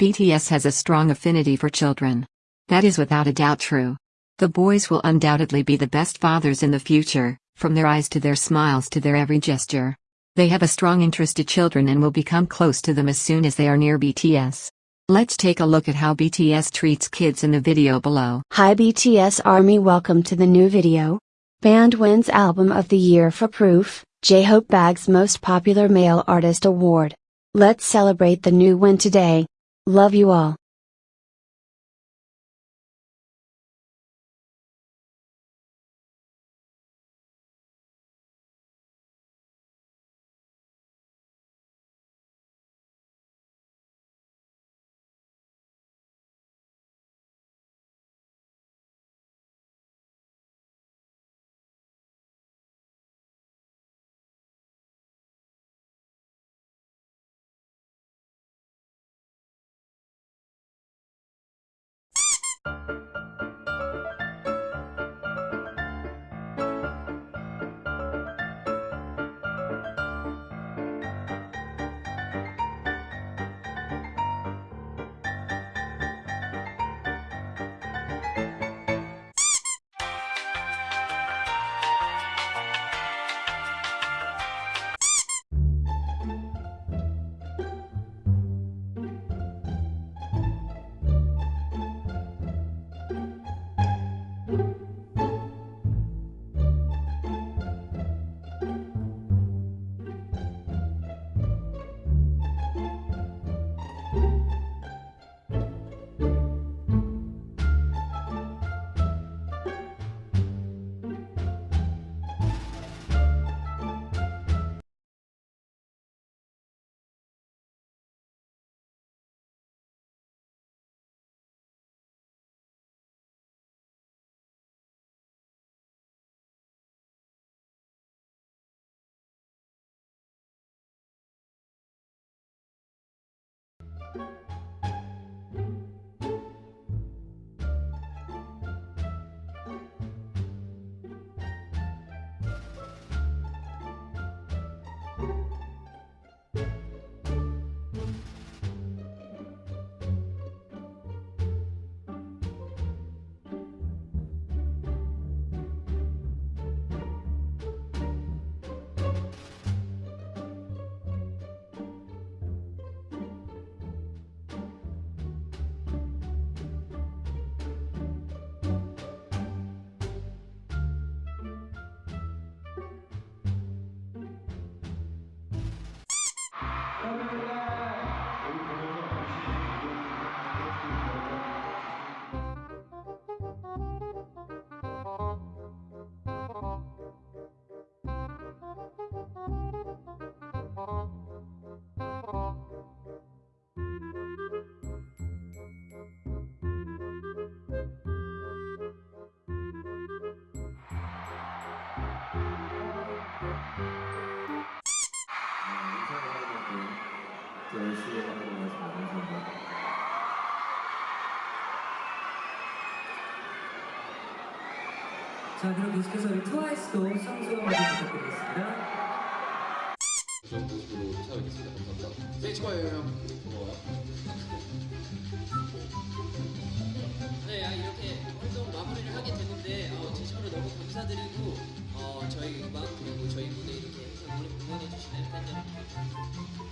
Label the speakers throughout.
Speaker 1: BTS has a strong affinity for children. That is without a doubt true. The boys will undoubtedly be the best fathers in the future, from their eyes to their smiles to their every gesture. They have a strong interest to children and will become close to them as soon as they are near BTS. Let's take a look at how BTS treats kids in the video below.
Speaker 2: Hi BTS Army welcome to the new video. Band wins Album of the Year for Proof, J-Hope bags Most Popular Male Artist Award. Let's celebrate the new win today. Love you all.
Speaker 3: 열심히 하고 있습니다.
Speaker 4: 자 그럼 계속해서 우리 트와이스도 수상 소감 먼저 부탁드리겠습니다.
Speaker 5: 그런 모습으로 찾아뵙겠습니다. 감사합니다. 네, 좋아요, 형. 고마워요.
Speaker 6: 네, 아, 이렇게 활동 마무리를 하게 됐는데 어, 진심으로 너무 감사드리고 어, 저희 음악 그리고 저희 무대 이렇게 항상 응원해 주시는 팬 여러분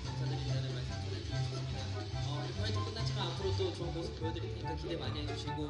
Speaker 6: 감사드린다는 말씀 전해드리겠습니다. 어, 활동 끝났지만 앞으로 또 좋은 모습 보여드릴 테니까 기대 많이 해주시고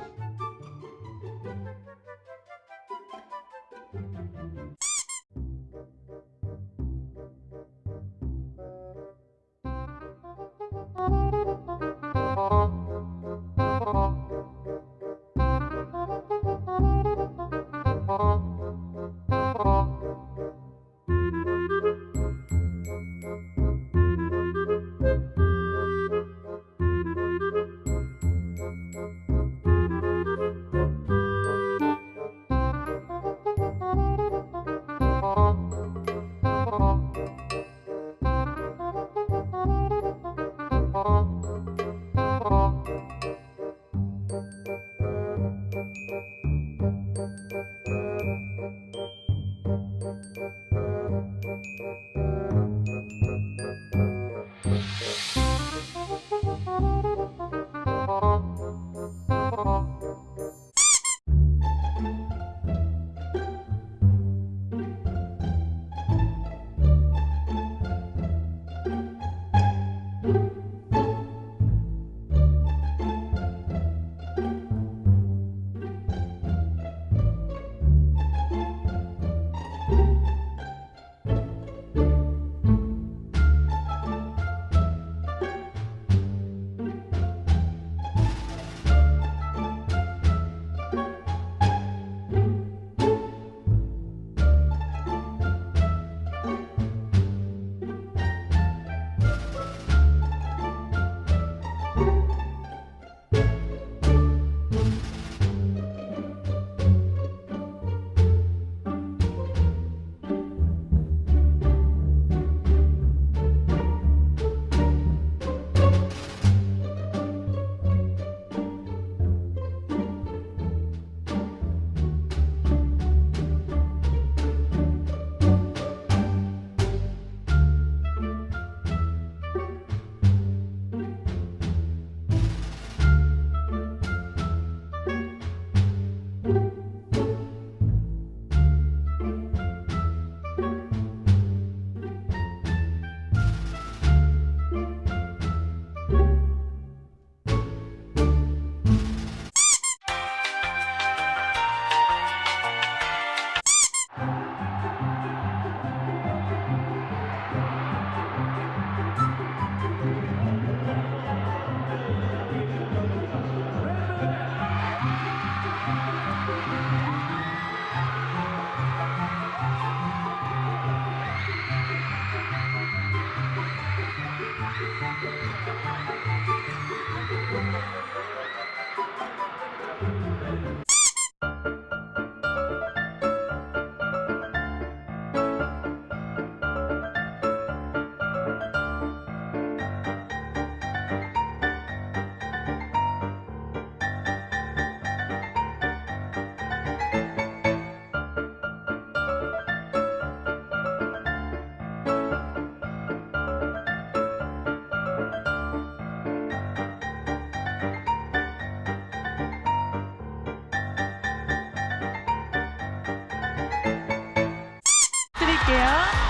Speaker 7: 드릴게요.